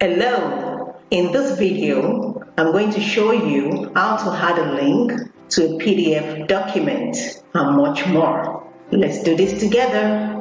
Hello, in this video, I'm going to show you how to add a link to a PDF document and much more. Let's do this together.